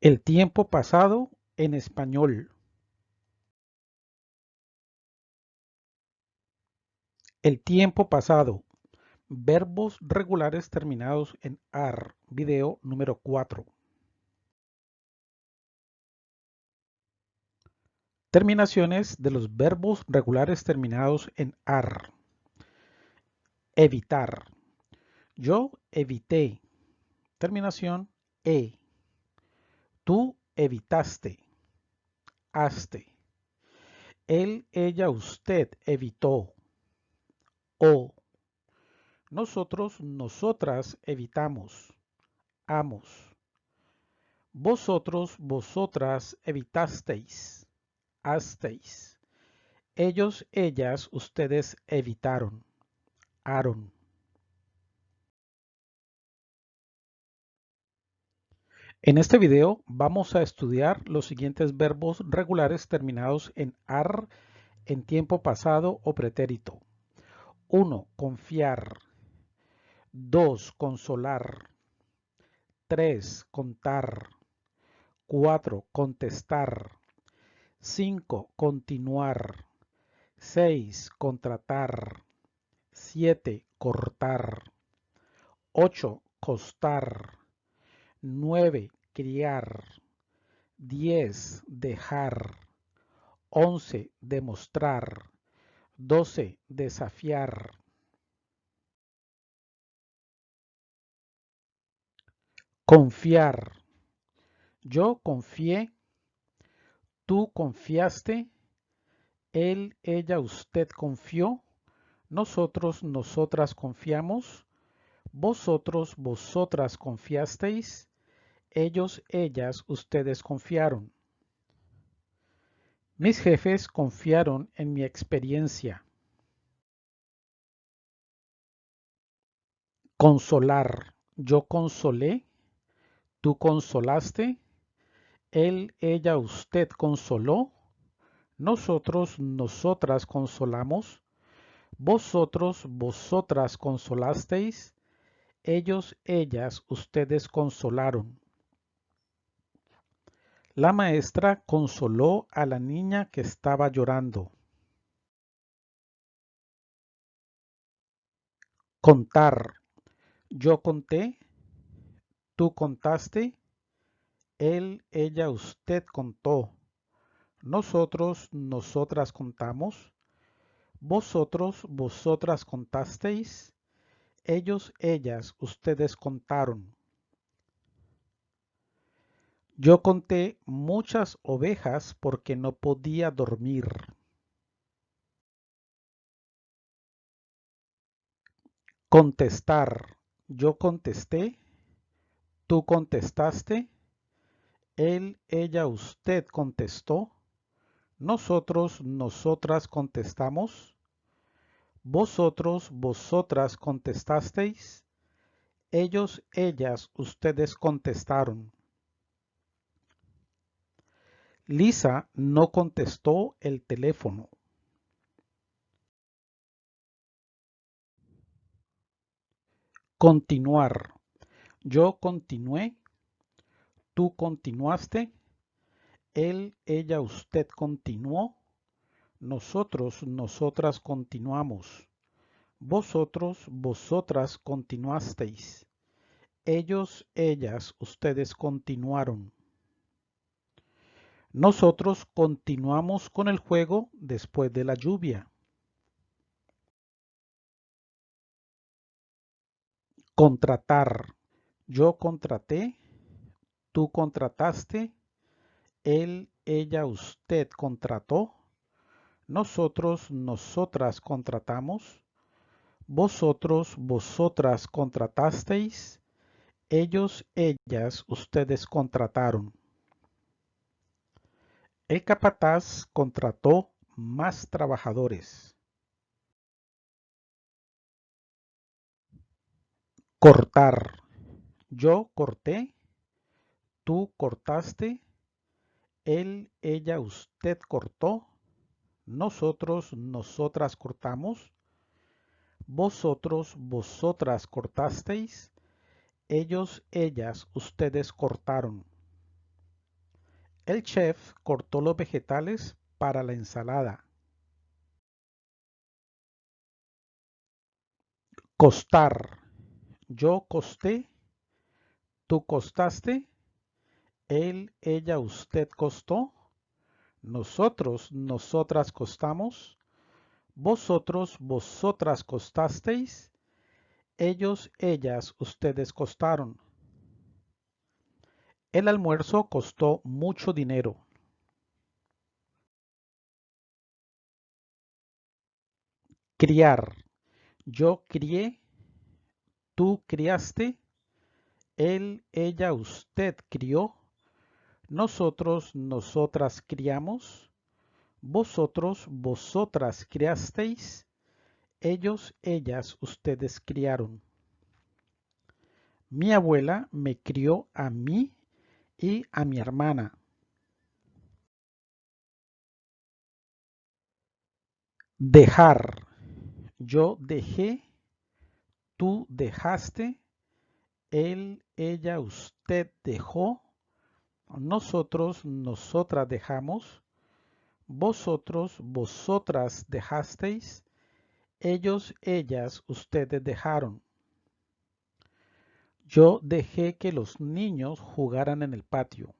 El tiempo pasado en español. El tiempo pasado. Verbos regulares terminados en AR. Video número 4. Terminaciones de los verbos regulares terminados en AR. Evitar. Yo evité. Terminación E. Tú evitaste. Haste. Él, ella, usted evitó. O. Nosotros, nosotras evitamos. Amos. Vosotros, vosotras evitasteis. Hasteis. Ellos, ellas, ustedes evitaron. Aaron. En este video vamos a estudiar los siguientes verbos regulares terminados en AR en tiempo pasado o pretérito. 1. Confiar. 2. Consolar. 3. Contar. 4. Contestar. 5. Continuar. 6. Contratar. 7. Cortar. 8. Costar. 9. Criar. 10. Dejar. 11. Demostrar. 12. Desafiar. Confiar. Yo confié. Tú confiaste. Él, ella, usted confió. Nosotros, nosotras confiamos. Vosotros, vosotras confiasteis ellos, ellas, ustedes confiaron. Mis jefes confiaron en mi experiencia. Consolar. Yo consolé. Tú consolaste. Él, ella, usted consoló. Nosotros, nosotras consolamos. Vosotros, vosotras consolasteis. Ellos, ellas, ustedes consolaron. La maestra consoló a la niña que estaba llorando. Contar. Yo conté. Tú contaste. Él, ella, usted contó. Nosotros, nosotras contamos. Vosotros, vosotras contasteis. Ellos, ellas, ustedes contaron. Yo conté muchas ovejas porque no podía dormir. Contestar. Yo contesté. Tú contestaste. Él, ella, usted contestó. Nosotros, nosotras contestamos. Vosotros, vosotras contestasteis. Ellos, ellas, ustedes contestaron. Lisa no contestó el teléfono. Continuar. Yo continué. Tú continuaste. Él, ella, usted continuó. Nosotros, nosotras continuamos. Vosotros, vosotras continuasteis. Ellos, ellas, ustedes continuaron. Nosotros continuamos con el juego después de la lluvia. Contratar. Yo contraté. Tú contrataste. Él, ella, usted contrató. Nosotros, nosotras contratamos. Vosotros, vosotras contratasteis. Ellos, ellas, ustedes contrataron. El capataz contrató más trabajadores. Cortar. Yo corté. Tú cortaste. Él, ella, usted cortó. Nosotros, nosotras cortamos. Vosotros, vosotras cortasteis. Ellos, ellas, ustedes cortaron. El chef cortó los vegetales para la ensalada. Costar. Yo costé. Tú costaste. Él, ella, usted costó. Nosotros, nosotras costamos. Vosotros, vosotras costasteis. Ellos, ellas, ustedes costaron. El almuerzo costó mucho dinero. Criar. Yo crié. Tú criaste. Él, ella, usted crió. Nosotros, nosotras criamos. Vosotros, vosotras criasteis. Ellos, ellas, ustedes criaron. Mi abuela me crió a mí y a mi hermana. Dejar. Yo dejé, tú dejaste, él, ella, usted dejó, nosotros, nosotras dejamos, vosotros, vosotras dejasteis, ellos, ellas, ustedes dejaron. Yo dejé que los niños jugaran en el patio.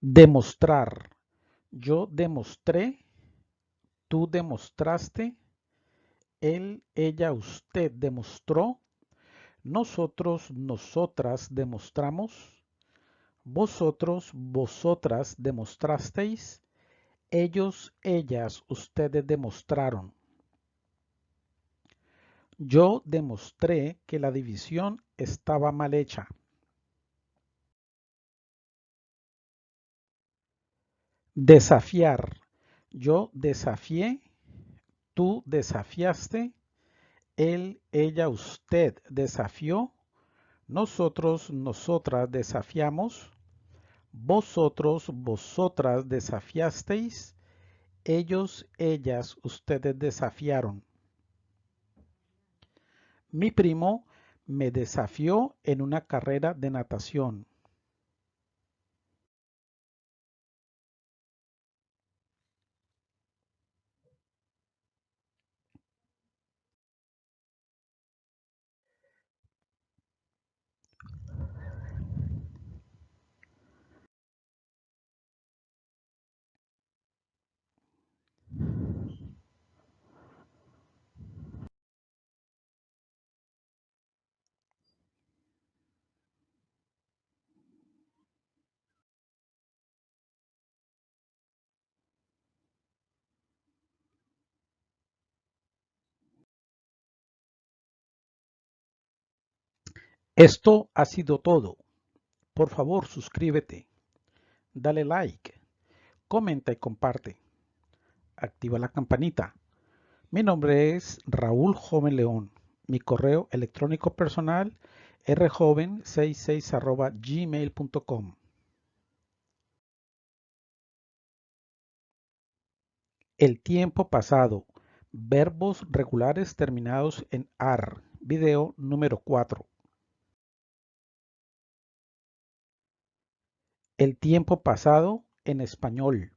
Demostrar. Yo demostré, tú demostraste, él, ella, usted demostró, nosotros, nosotras demostramos, vosotros, vosotras demostrasteis, ellos, ellas, ustedes demostraron. Yo demostré que la división estaba mal hecha. Desafiar. Yo desafié, tú desafiaste, él, ella, usted desafió, nosotros, nosotras desafiamos, vosotros, vosotras desafiasteis, ellos, ellas, ustedes desafiaron. Mi primo me desafió en una carrera de natación. Esto ha sido todo. Por favor, suscríbete, dale like, comenta y comparte. Activa la campanita. Mi nombre es Raúl Joven León. Mi correo electrónico personal rjoven66 gmail.com. El tiempo pasado. Verbos regulares terminados en AR. Video número 4. El tiempo pasado en español.